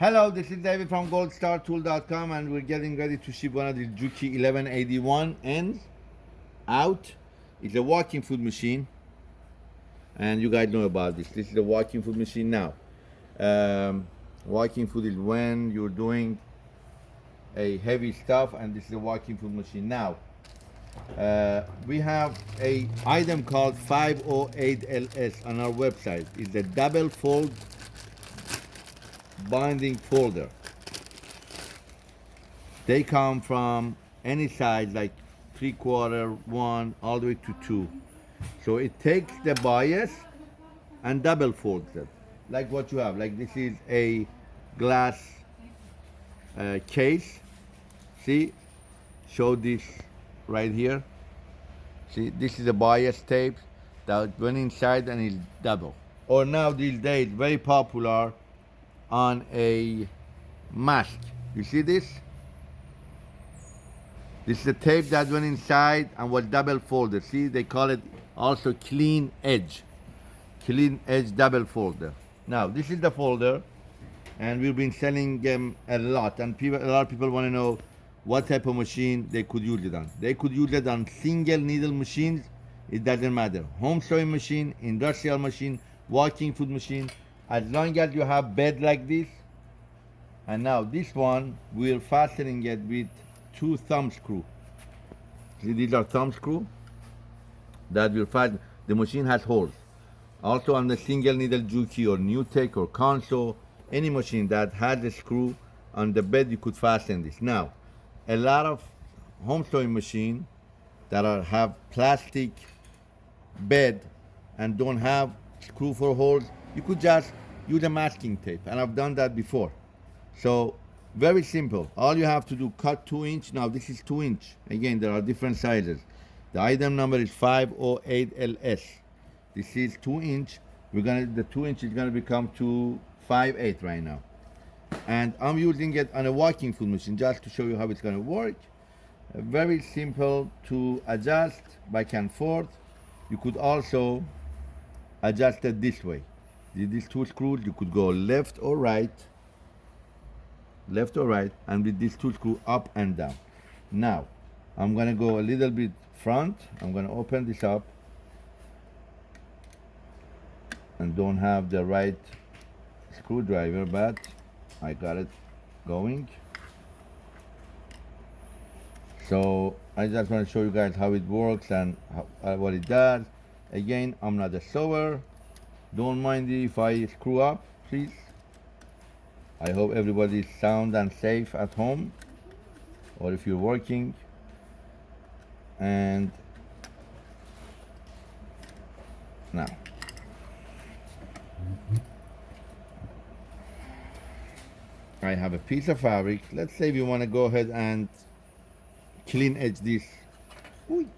Hello, this is David from goldstartool.com and we're getting ready to ship one of the Juki 1181 ends out. It's a walking foot machine and you guys know about this. This is a walking foot machine now. Um, walking foot is when you're doing a heavy stuff and this is a walking foot machine now. Uh, we have a item called 508LS on our website. It's a double fold binding folder. They come from any size like three quarter, one, all the way to two. So it takes the bias and double folds it. Like what you have, like this is a glass uh, case. See, show this right here. See, this is a bias tape that went inside and is double. Or now these days, very popular on a mask. You see this? This is a tape that went inside and was double folded. See, they call it also clean edge. Clean edge double folder. Now, this is the folder and we've been selling them a lot and people, a lot of people want to know what type of machine they could use it on. They could use it on single needle machines. It doesn't matter. Home sewing machine, industrial machine, walking foot machine. As long as you have bed like this. And now this one, we're fastening it with two thumb screw. See, these are thumb screw that will fasten. The machine has holes. Also on the single needle Juki or NewTek or Consew any machine that has a screw on the bed, you could fasten this. Now, a lot of home sewing machine that are, have plastic bed and don't have screw for holes, you could just use a masking tape. And I've done that before. So very simple. All you have to do, cut two inch. Now this is two inch. Again, there are different sizes. The item number is 508LS. This is two inch. We're gonna, the two inch is gonna become to five eight right now and I'm using it on a walking foot machine just to show you how it's to work. Very simple to adjust back and forth. You could also adjust it this way. These two screws, you could go left or right, left or right, and with these two screws up and down. Now, I'm gonna go a little bit front. I'm gonna open this up and don't have the right screwdriver, but I got it going. So I just want to show you guys how it works and how, uh, what it does. Again, I'm not a sewer. Don't mind if I screw up, please. I hope everybody is sound and safe at home or if you're working. And now. I have a piece of fabric. Let's say we want to go ahead and clean edge this. Ooh.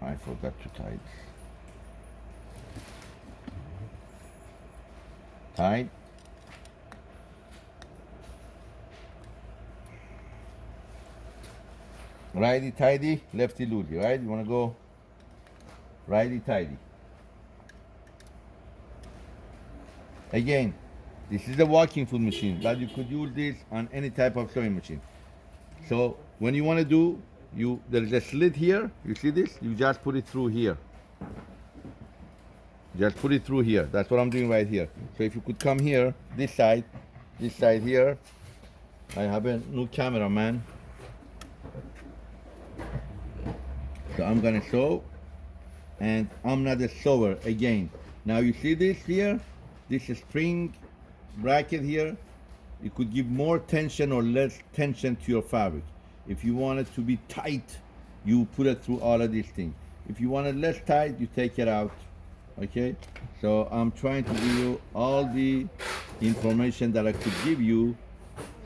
I forgot to tie it. Tight. Righty tighty, lefty loosey, right? You want to go righty tighty. Again, this is a walking foot machine, but you could use this on any type of sewing machine. So when you want to do, you there is a slit here. You see this? You just put it through here. Just put it through here. That's what I'm doing right here. So if you could come here, this side, this side here. I have a new camera, man. So I'm gonna sew, and I'm not a sewer again. Now you see this here? This spring bracket here, you could give more tension or less tension to your fabric. If you want it to be tight, you put it through all of these things. If you want it less tight, you take it out, okay? So I'm trying to give you all the information that I could give you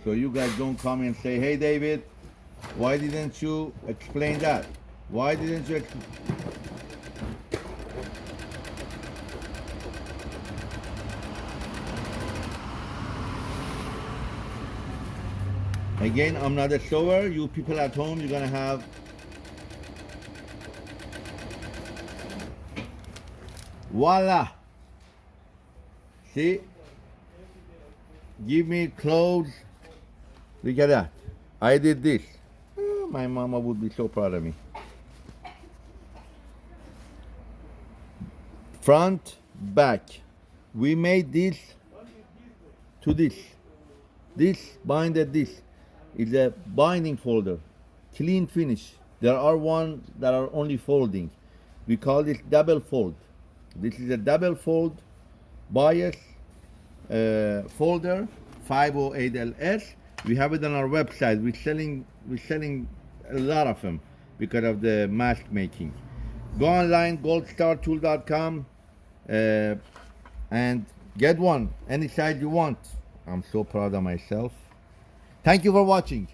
so you guys don't come and say, hey David, why didn't you explain that? Why didn't you Again, I'm not a shower. You people at home, you're gonna have voila. See? give me clothes. Look at that. I did this. Oh, my mama would be so proud of me. Front, back. We made this to this. This binded this is a binding folder. Clean finish. There are ones that are only folding. We call this double fold. This is a double fold bias uh, folder 508ls. We have it on our website. We're selling we're selling a lot of them because of the mask making. Go online goldstartool.com uh, and get one any size you want. I'm so proud of myself. Thank you for watching.